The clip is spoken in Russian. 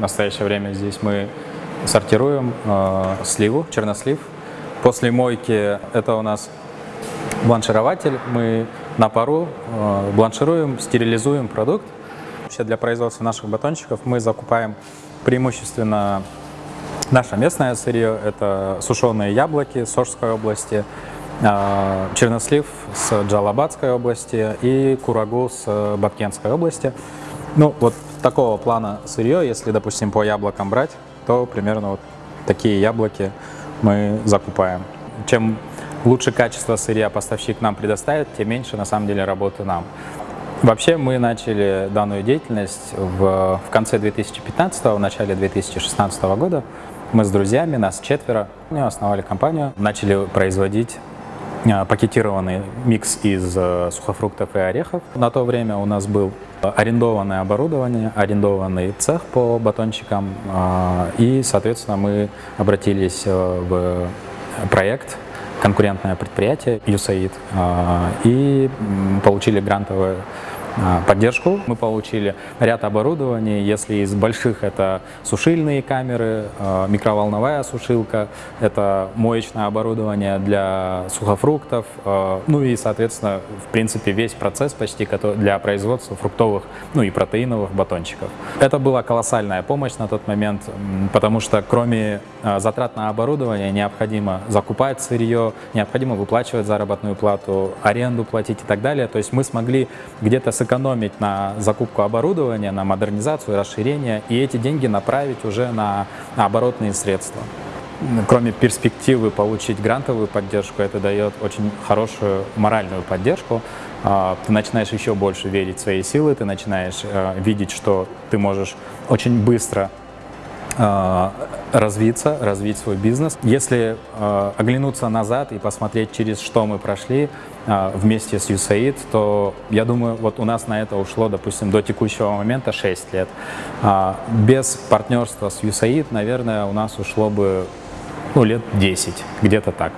в настоящее время здесь мы сортируем э, сливу, чернослив. После мойки это у нас бланширователь. Мы на пару э, бланшируем, стерилизуем продукт. Вообще для производства наших батончиков мы закупаем преимущественно наше местное сырье. Это сушеные яблоки с Сожской области, э, чернослив с Джалабадской области и курагу с Бабкенской области. Ну, вот такого плана сырье, если, допустим, по яблокам брать, то примерно вот такие яблоки мы закупаем. Чем лучше качество сырья поставщик нам предоставит, тем меньше на самом деле работы нам. Вообще мы начали данную деятельность в, в конце 2015 в начале 2016 года. Мы с друзьями, нас четверо, основали компанию, начали производить а, пакетированный микс из э, сухофруктов и орехов. На то время у нас был арендованное оборудование, арендованный цех по батончикам, а, и, соответственно, мы обратились э, в проект конкурентное предприятие USAID а, и получили грантовое а, поддержку. Мы получили ряд оборудований, если из больших это сушильные камеры, а, микроволновая сушилка, это моечное оборудование для сухофруктов, а, ну и, соответственно, в принципе, весь процесс почти для производства фруктовых, ну и протеиновых батончиков. Это была колоссальная помощь на тот момент, потому что кроме затрат на оборудование необходимо закупать сырье, необходимо выплачивать заработную плату, аренду платить и так далее. То есть мы смогли где-то сэкономить на закупку оборудования, на модернизацию, расширение и эти деньги направить уже на, на оборотные средства. Кроме перспективы получить грантовую поддержку, это дает очень хорошую моральную поддержку. А, ты начинаешь еще больше верить в свои силы, ты начинаешь э, видеть, что ты можешь очень быстро э, развиться, развить свой бизнес. Если э, оглянуться назад и посмотреть, через что мы прошли э, вместе с USAID, то я думаю, вот у нас на это ушло, допустим, до текущего момента 6 лет. Э, без партнерства с USAID, наверное, у нас ушло бы ну, лет 10, где-то так.